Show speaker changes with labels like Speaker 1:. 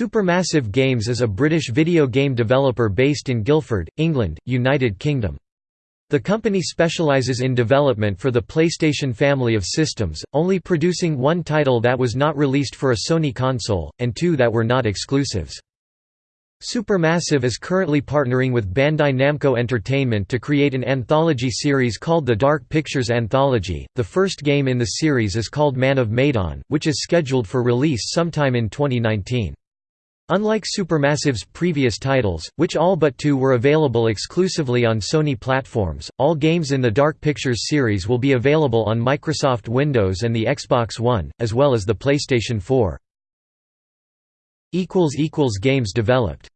Speaker 1: Supermassive Games is a British video game developer based in Guildford, England, United Kingdom. The company specialises in development for the PlayStation family of systems, only producing one title that was not released for a Sony console, and two that were not exclusives. Supermassive is currently partnering with Bandai Namco Entertainment to create an anthology series called the Dark Pictures Anthology. The first game in the series is called Man of Medan, which is scheduled for release sometime in 2019. Unlike Supermassive's previous titles, which all but two were available exclusively on Sony platforms, all games in the Dark Pictures series will be available on Microsoft Windows and the Xbox One, as well as the PlayStation 4. Games developed